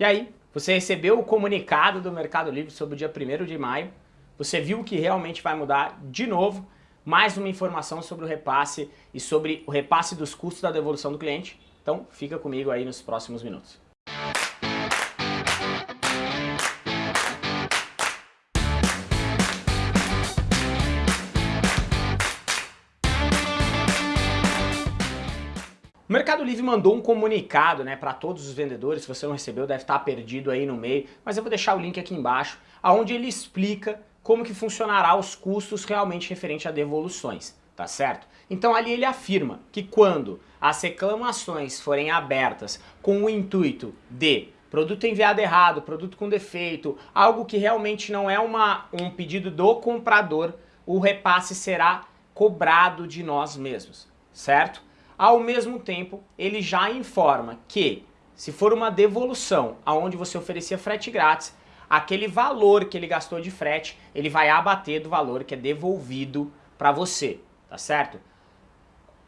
E aí, você recebeu o comunicado do Mercado Livre sobre o dia 1 de maio, você viu que realmente vai mudar de novo, mais uma informação sobre o repasse e sobre o repasse dos custos da devolução do cliente. Então fica comigo aí nos próximos minutos. O Mercado Livre mandou um comunicado né, para todos os vendedores, se você não recebeu deve estar perdido aí no meio, mas eu vou deixar o link aqui embaixo, onde ele explica como que funcionará os custos realmente referente a devoluções, tá certo? Então ali ele afirma que quando as reclamações forem abertas com o intuito de produto enviado errado, produto com defeito, algo que realmente não é uma, um pedido do comprador, o repasse será cobrado de nós mesmos, certo? Ao mesmo tempo, ele já informa que se for uma devolução aonde você oferecia frete grátis, aquele valor que ele gastou de frete, ele vai abater do valor que é devolvido para você, tá certo?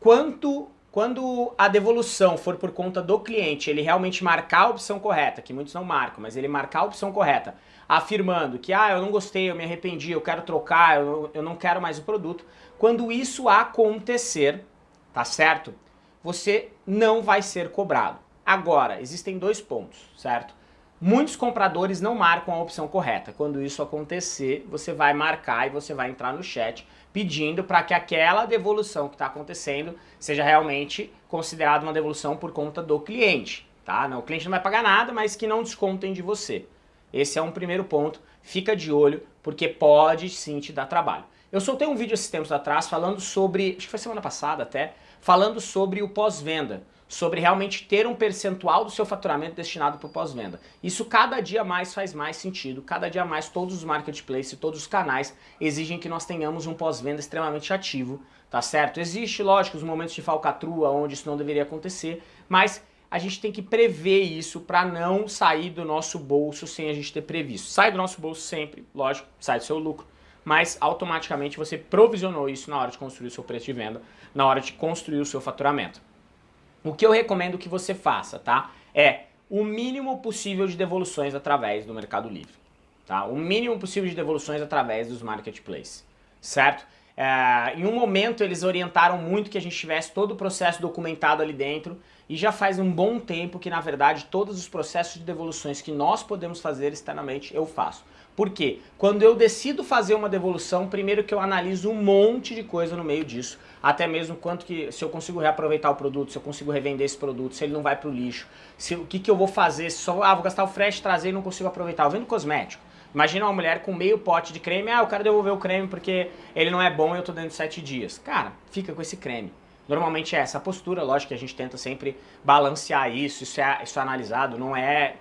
Quanto, quando a devolução for por conta do cliente, ele realmente marcar a opção correta, que muitos não marcam, mas ele marcar a opção correta, afirmando que ah, eu não gostei, eu me arrependi, eu quero trocar, eu, eu não quero mais o produto, quando isso acontecer, tá certo? Você não vai ser cobrado. Agora, existem dois pontos, certo? Muitos compradores não marcam a opção correta. Quando isso acontecer, você vai marcar e você vai entrar no chat pedindo para que aquela devolução que está acontecendo seja realmente considerada uma devolução por conta do cliente. Tá? Não, o cliente não vai pagar nada, mas que não descontem de você. Esse é um primeiro ponto. Fica de olho, porque pode sim te dar trabalho. Eu soltei um vídeo esses tempos atrás falando sobre, acho que foi semana passada até, falando sobre o pós-venda, sobre realmente ter um percentual do seu faturamento destinado para o pós-venda. Isso cada dia mais faz mais sentido, cada dia mais todos os marketplaces, todos os canais exigem que nós tenhamos um pós-venda extremamente ativo, tá certo? Existe, lógico, os momentos de falcatrua onde isso não deveria acontecer, mas a gente tem que prever isso para não sair do nosso bolso sem a gente ter previsto. Sai do nosso bolso sempre, lógico, sai do seu lucro, mas automaticamente você provisionou isso na hora de construir o seu preço de venda, na hora de construir o seu faturamento. O que eu recomendo que você faça, tá? É o mínimo possível de devoluções através do Mercado Livre, tá? O mínimo possível de devoluções através dos marketplaces, certo? É, em um momento eles orientaram muito que a gente tivesse todo o processo documentado ali dentro e já faz um bom tempo que na verdade todos os processos de devoluções que nós podemos fazer externamente eu faço. Por quê? Quando eu decido fazer uma devolução, primeiro que eu analiso um monte de coisa no meio disso, até mesmo quanto que, se eu consigo reaproveitar o produto, se eu consigo revender esse produto, se ele não vai para o lixo, se, o que, que eu vou fazer, se só, ah, vou gastar o frete, trazer e não consigo aproveitar, eu vendo cosmético. Imagina uma mulher com meio pote de creme, ah, eu quero devolver o creme porque ele não é bom e eu tô dentro de 7 dias. Cara, fica com esse creme. Normalmente é essa postura, lógico que a gente tenta sempre balancear isso, isso é, isso é analisado, não é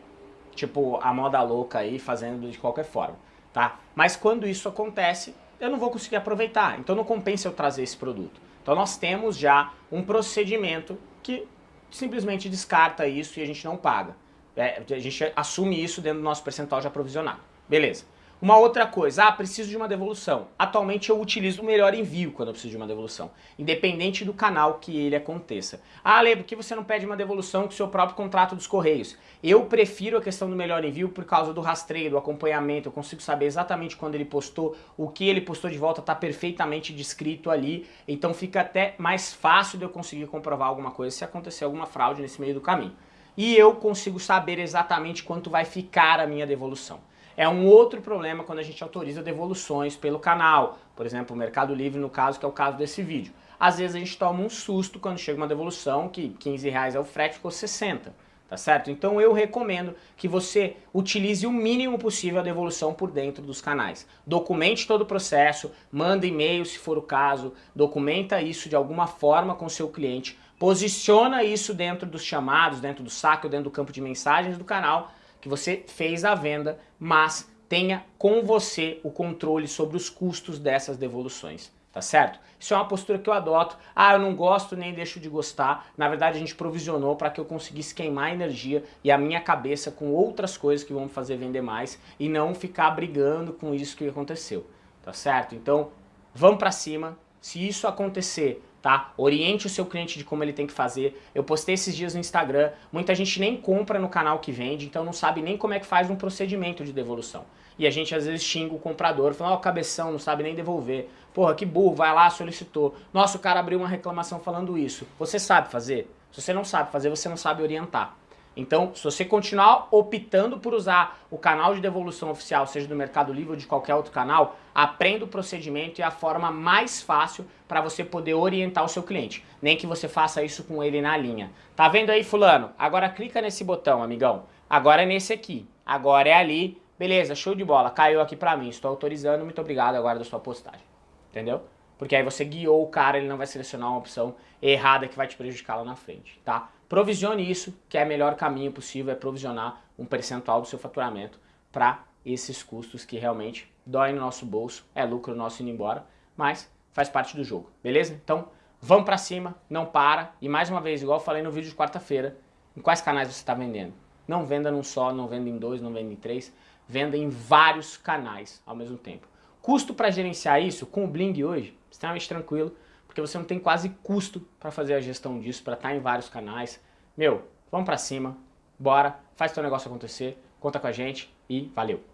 tipo a moda louca aí fazendo de qualquer forma, tá? Mas quando isso acontece, eu não vou conseguir aproveitar, então não compensa eu trazer esse produto. Então nós temos já um procedimento que simplesmente descarta isso e a gente não paga. É, a gente assume isso dentro do nosso percentual de aprovisionado. Beleza. Uma outra coisa, ah, preciso de uma devolução. Atualmente eu utilizo o melhor envio quando eu preciso de uma devolução, independente do canal que ele aconteça. Ah, Lê, por que você não pede uma devolução com o seu próprio contrato dos Correios? Eu prefiro a questão do melhor envio por causa do rastreio, do acompanhamento, eu consigo saber exatamente quando ele postou, o que ele postou de volta está perfeitamente descrito ali, então fica até mais fácil de eu conseguir comprovar alguma coisa se acontecer alguma fraude nesse meio do caminho. E eu consigo saber exatamente quanto vai ficar a minha devolução. É um outro problema quando a gente autoriza devoluções pelo canal, por exemplo, o Mercado Livre no caso, que é o caso desse vídeo. Às vezes a gente toma um susto quando chega uma devolução que 15 reais é o frete, ficou 60, tá certo? Então eu recomendo que você utilize o mínimo possível a devolução por dentro dos canais. Documente todo o processo, manda e-mail se for o caso, documenta isso de alguma forma com o seu cliente, posiciona isso dentro dos chamados, dentro do saque dentro do campo de mensagens do canal, que você fez a venda, mas tenha com você o controle sobre os custos dessas devoluções, tá certo? Isso é uma postura que eu adoto, ah, eu não gosto nem deixo de gostar, na verdade a gente provisionou para que eu conseguisse queimar energia e a minha cabeça com outras coisas que vão me fazer vender mais e não ficar brigando com isso que aconteceu, tá certo? Então, vamos para cima, se isso acontecer, tá? Oriente o seu cliente de como ele tem que fazer. Eu postei esses dias no Instagram, muita gente nem compra no canal que vende, então não sabe nem como é que faz um procedimento de devolução. E a gente às vezes xinga o comprador, fala, ó, oh, cabeção, não sabe nem devolver. Porra, que burro, vai lá, solicitou. Nossa, o cara abriu uma reclamação falando isso. Você sabe fazer? Se você não sabe fazer, você não sabe orientar. Então, se você continuar optando por usar o canal de devolução oficial, seja do Mercado Livre ou de qualquer outro canal, aprenda o procedimento e a forma mais fácil para você poder orientar o seu cliente. Nem que você faça isso com ele na linha. Tá vendo aí, fulano? Agora clica nesse botão, amigão. Agora é nesse aqui. Agora é ali. Beleza, show de bola. Caiu aqui para mim. Estou autorizando. Muito obrigado agora da sua postagem. Entendeu? Porque aí você guiou o cara, ele não vai selecionar uma opção errada que vai te prejudicar lá na frente, tá? Provisione isso, que é o melhor caminho possível, é provisionar um percentual do seu faturamento para esses custos que realmente doem no nosso bolso, é lucro nosso indo embora, mas faz parte do jogo, beleza? Então, vamos para cima, não para, e mais uma vez, igual eu falei no vídeo de quarta-feira, em quais canais você está vendendo? Não venda num só, não venda em dois, não venda em três, venda em vários canais ao mesmo tempo. Custo para gerenciar isso, com o Bling hoje, extremamente tranquilo, porque você não tem quase custo para fazer a gestão disso, para estar tá em vários canais. Meu, vamos para cima, bora, faz teu negócio acontecer, conta com a gente e valeu!